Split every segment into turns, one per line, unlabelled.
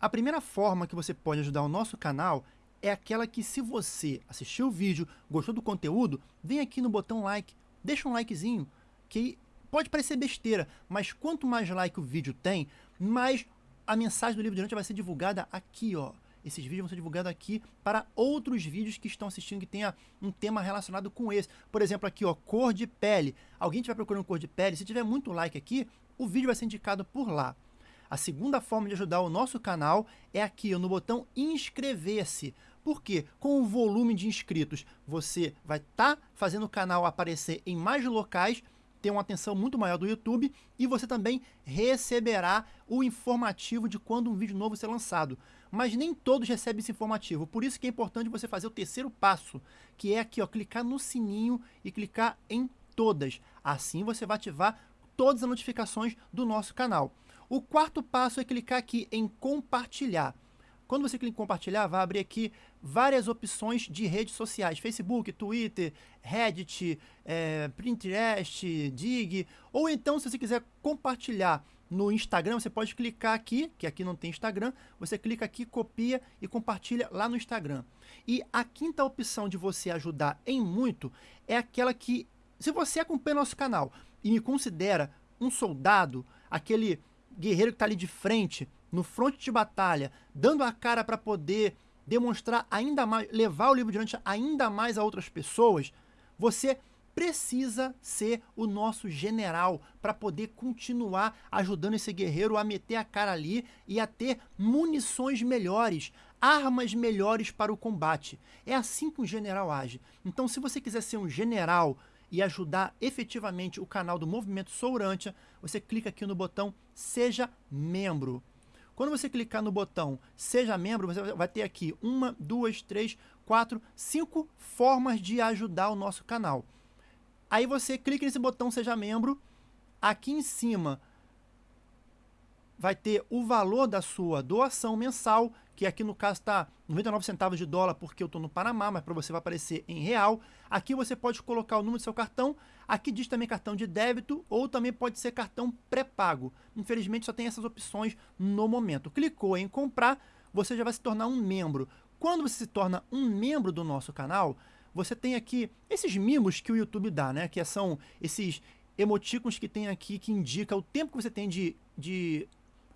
A primeira forma que você pode ajudar o nosso canal é aquela que se você assistiu o vídeo, gostou do conteúdo, vem aqui no botão like, deixa um likezinho, que pode parecer besteira, mas quanto mais like o vídeo tem, mais a mensagem do livro noite vai ser divulgada aqui, ó. Esses vídeos vão ser divulgados aqui para outros vídeos que estão assistindo que tenha um tema relacionado com esse. Por exemplo, aqui, ó, cor de pele. Alguém estiver procurando cor de pele, se tiver muito like aqui, o vídeo vai ser indicado por lá. A segunda forma de ajudar o nosso canal é aqui, no botão inscrever-se. Porque com o volume de inscritos, você vai estar tá fazendo o canal aparecer em mais locais ter uma atenção muito maior do YouTube e você também receberá o informativo de quando um vídeo novo ser lançado. Mas nem todos recebem esse informativo, por isso que é importante você fazer o terceiro passo, que é aqui, ó, clicar no sininho e clicar em todas. Assim você vai ativar todas as notificações do nosso canal. O quarto passo é clicar aqui em compartilhar. Quando você clica em compartilhar, vai abrir aqui várias opções de redes sociais. Facebook, Twitter, Reddit, é, Pinterest, Dig. Ou então, se você quiser compartilhar no Instagram, você pode clicar aqui, que aqui não tem Instagram, você clica aqui, copia e compartilha lá no Instagram. E a quinta opção de você ajudar em muito é aquela que, se você acompanha nosso canal e me considera um soldado, aquele guerreiro que está ali de frente, no fronte de batalha, dando a cara para poder demonstrar ainda mais, levar o livro diante ainda mais a outras pessoas, você precisa ser o nosso general para poder continuar ajudando esse guerreiro a meter a cara ali e a ter munições melhores, armas melhores para o combate. É assim que um general age. Então, se você quiser ser um general e ajudar efetivamente o canal do Movimento Sourântia, você clica aqui no botão Seja Membro. Quando você clicar no botão Seja Membro, você vai ter aqui uma, duas, três, quatro, cinco formas de ajudar o nosso canal. Aí você clica nesse botão Seja Membro, aqui em cima vai ter o valor da sua doação mensal, que aqui no caso está 99 centavos de dólar porque eu estou no Panamá, mas para você vai aparecer em real. Aqui você pode colocar o número do seu cartão, aqui diz também cartão de débito ou também pode ser cartão pré-pago. Infelizmente só tem essas opções no momento. Clicou em comprar, você já vai se tornar um membro. Quando você se torna um membro do nosso canal, você tem aqui esses mimos que o YouTube dá, né? Que são esses emoticons que tem aqui que indica o tempo que você tem de, de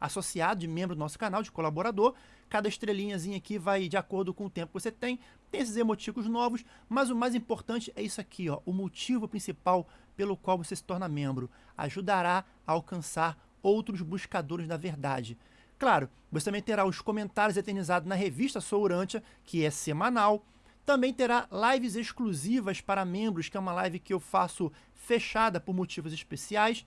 associado, de membro do nosso canal, de colaborador. Cada estrelinhazinha aqui vai de acordo com o tempo que você tem. Tem esses emoticos novos, mas o mais importante é isso aqui, ó, o motivo principal pelo qual você se torna membro. Ajudará a alcançar outros buscadores da verdade. Claro, você também terá os comentários eternizados na revista Sourântia, que é semanal. Também terá lives exclusivas para membros, que é uma live que eu faço fechada por motivos especiais.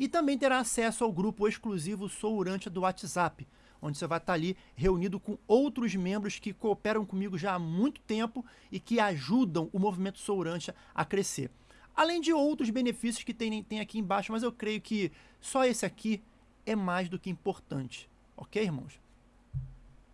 E também terá acesso ao grupo exclusivo Sourante do WhatsApp, onde você vai estar ali reunido com outros membros que cooperam comigo já há muito tempo e que ajudam o movimento Sourante a crescer. Além de outros benefícios que tem, tem aqui embaixo, mas eu creio que só esse aqui é mais do que importante. Ok, irmãos?